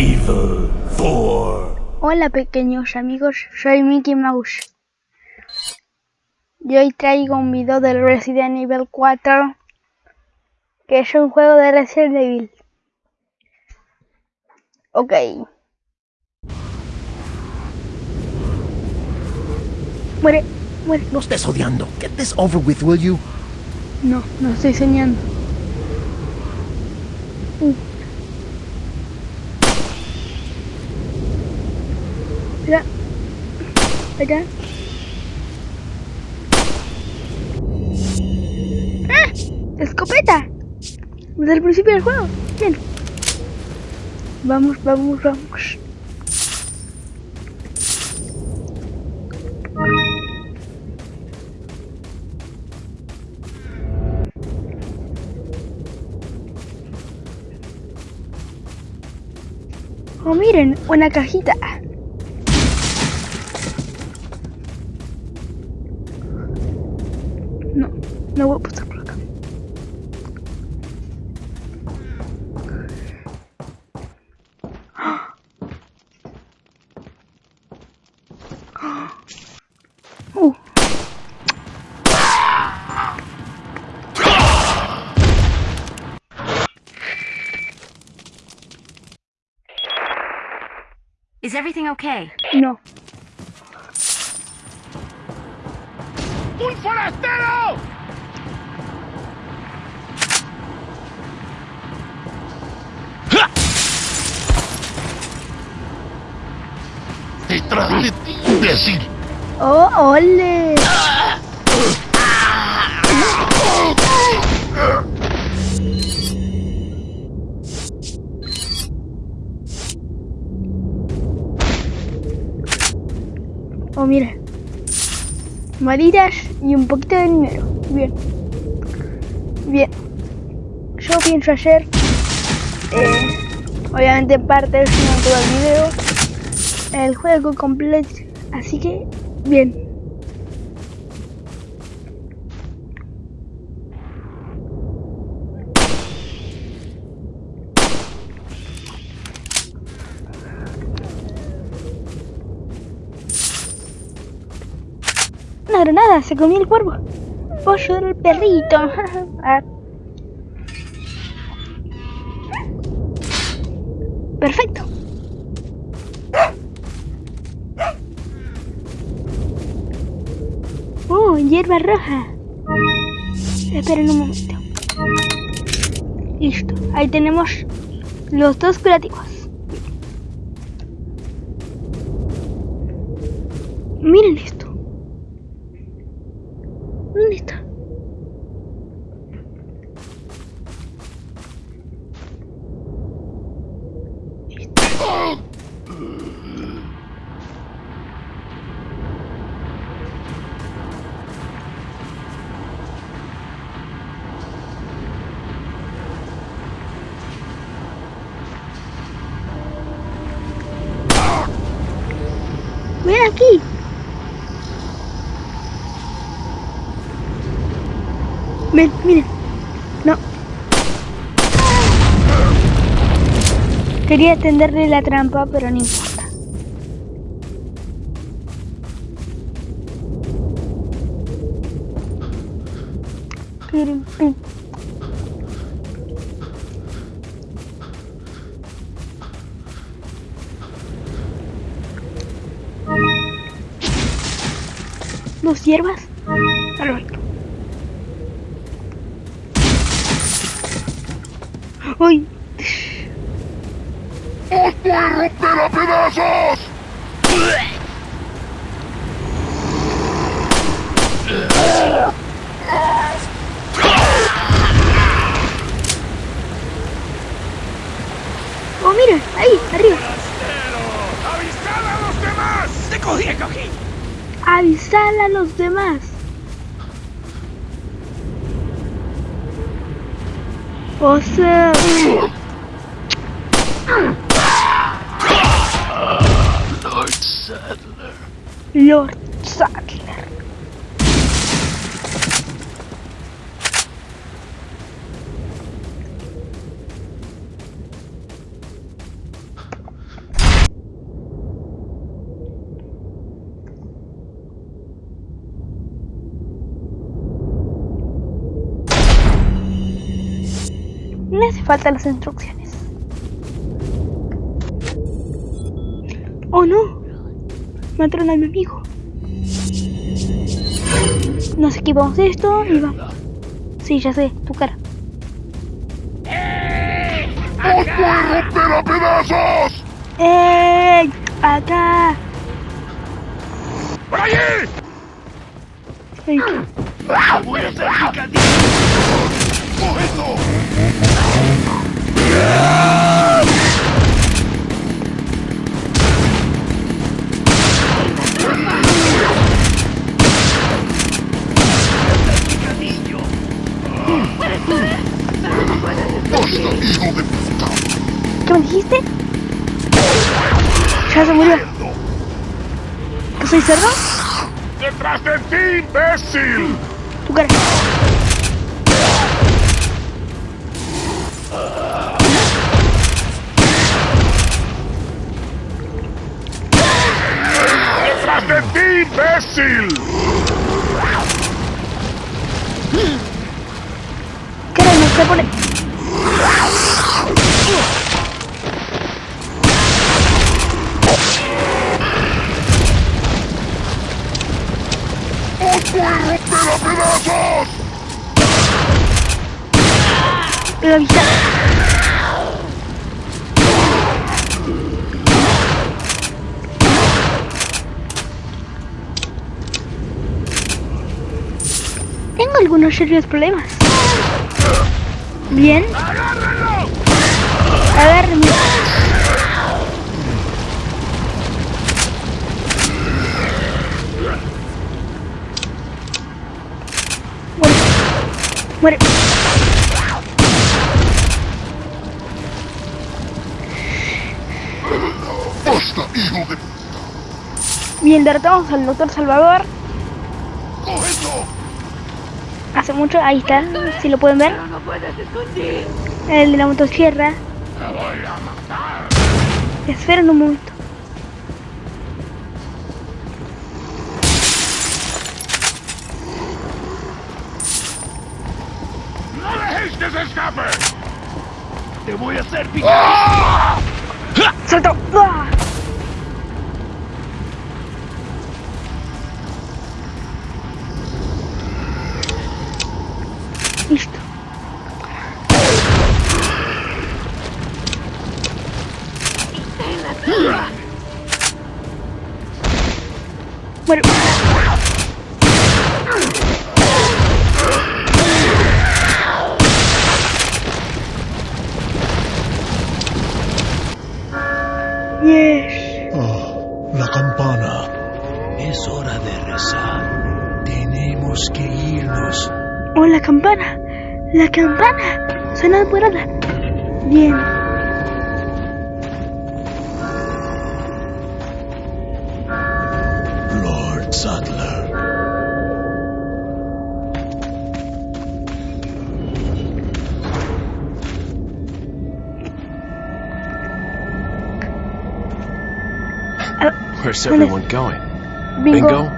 Evil 4. Hola pequeños amigos, soy Mickey Mouse. Y hoy traigo un video del Resident Evil 4, que es un juego de Resident Evil. Ok. Muere, muere. No estés odiando. Get this over with, will you? No, no estoy soñando. Uh. Mira. Allá. ¡Ah! ¡Escopeta! Desde el principio del juego. Bien. Vamos, vamos, vamos. Oh, miren, una cajita. No, no voy a pasar por acá. Uh. Is everything okay? No. ¡Un forastero! Detrás de ti, imbécil. Oh, ole. Oh, mira. Maritas y un poquito de dinero. Bien. Bien. Yo pienso hacer, eh, obviamente parte del final todo el video, el juego completo. Así que, bien. Una granada, se comió el cuervo. Pollo del perrito. Ah. Perfecto. Uh, hierba roja. Esperen un momento. Listo. Ahí tenemos los dos curativos. Miren esto. ¿Dónde está? Ven Ven, miren. No. Quería tenderle la trampa, pero no importa. Dos hierbas. ¡Uy! ¡Os voy a romper a pedazos! ¡Oh, mira! Ahí, arriba. ¡Avisad a los demás! ¡Te cogí, cogí! Avisar a los demás. O sea... Um Lord Sadler. Lord Sadler. No hace falta las instrucciones. Oh no. Mataron a mi amigo. Nos equipamos de esto y vamos. Sí, ya sé, tu cara. ¡Os voy a romper a pedazos! ¡Ey! ¡Acá! ¡Por allí! Ey, ¡Voy a hacer picadillo! ¡Cógelo! ¿Qué me dijiste? Ya se murió. ¿Que soy cerdo? ¡Detrás de ti, imbécil! Tu cara. No se pone. ¡Os voy a romper a pedazos! Algunos serios problemas. Bien. ¡Agárrenlo! Agárrame. Muere. Muere. ¡Basta, hijo de... Bien, derrotamos al doctor Salvador. ¡Cógelo! Hace mucho, ahí está, si lo pueden ver. El de la motosierra. Esperen un momento. ¡No se escape! ¡Te voy a hacer picadillo! ¡Salto! ¡Ah! Listo. Yes. Oh, la campana. Es hora de rezar. Tenemos que irnos. Oh, la campana. La campana. Suena apurada. Bien. Lord Sadler. Ah, Where's everyone going? Bingo. Bingo?